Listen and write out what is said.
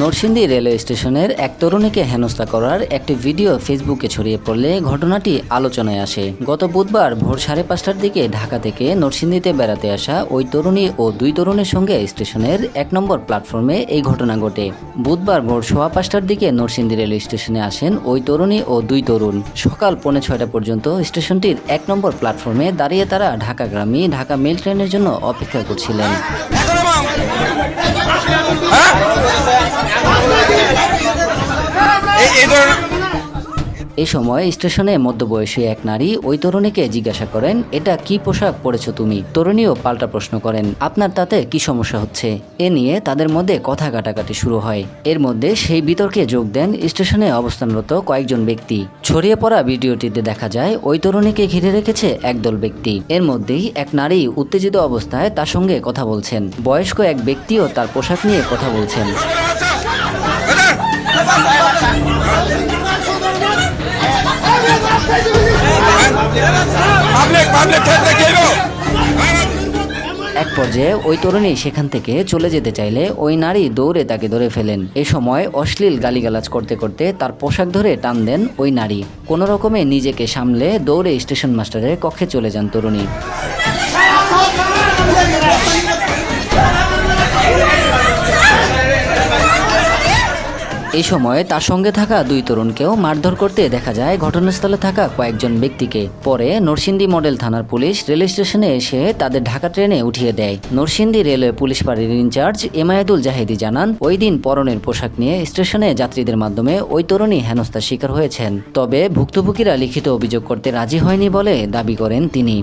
Narsingdi railway স্টেশনের এক তরুণীকে হেনস্থা করার একটি ভিডিও ফেসবুকে ছড়িয়ে পড়লে ঘটনাটি আলোচনায় আসে। গত বুধবার ভোর সাড়ে পাঁচটার দিকে ঢাকা থেকে নরসিংদীতে বেড়াতে আসা ওই তরুণী ও দুই তরুণের সঙ্গে স্টেশনের এক নম্বর প্ল্যাটফর্মে এই ঘটনা ঘটে। বুধবার ভোর সোয়া পাঁচটার দিকে নরসিংদী রেলওয়ে স্টেশনে আসেন ওই তরুণী ও দুই তরুণ। সকাল পৌনে ছয়টা পর্যন্ত স্টেশনটির এক নম্বর প্ল্যাটফর্মে দাঁড়িয়ে তারা ঢাকাগ্রামী ঢাকা মেল ট্রেনের জন্য অপেক্ষা করছিলেন এই এই ধরনের এই সময় স্টেশনে মধ্যবয়সী এক নারী ওই তরুণীকে জিজ্ঞাসা করেন এটা কি পোশাক পরেছো তুমি তরুণীও পাল্টা প্রশ্ন করেন আপনার তাতে কি সমস্যা হচ্ছে এ নিয়ে তাদের মধ্যে কথা কাটাকাটি শুরু হয় এর মধ্যে সেই বিতর্কে যোগ দেন স্টেশনে অবস্থানরত কয়েকজন ব্যক্তি ছড়িয়ে পড়া ভিডিওটিতে দেখা যায় ওই তরুণীকে ঘিরে রেখেছে একদল ব্যক্তি এর মধ্যেই এক নারী উত্তেজিত অবস্থায় তার সঙ্গে কথা বলছেন বয়স্ক এক ব্যক্তিও তার পোশাক নিয়ে কথা বলছেন এক পর্যায়ে ওই তরুণী সেখান থেকে চলে যেতে চাইলে ওই নারী দৌড়ে তাকে ধরে ফেলেন। এ সময় অশ্লীল গালিগালাজ করতে করতে তার পোশাক ধরে টান দেন ওই নারী। কোনো রকমে নিজেকে সামলে দৌড়ে স্টেশন মাস্টারের কক্ষে চলে যান তরুণী। এই সময় তার সঙ্গে থাকা দুই তরুণকেও মারধর করতে দেখা যায় ঘটনাস্থলে থাকা কয়েকজন ব্যক্তিকে। পরে নরসিংদী মডেল থানার পুলিশ রেল স্টেশনে এসে তাদের ঢাকা ট্রেনে উঠিয়ে দেয়। নরসিংদী রেলওয়ে পুলিশ পাড়ির ইনচার্জ এমায়েদুল জাহিদি জানান, ওই দিন পরনের পোশাক নিয়ে স্টেশনে যাত্রীদের মাধ্যমে ওই তরুণী হেনস্থার শিকার হয়েছেন। তবে ভুক্তভোগীরা লিখিত অভিযোগ করতে রাজি হয়নি বলে দাবি করেন তিনি।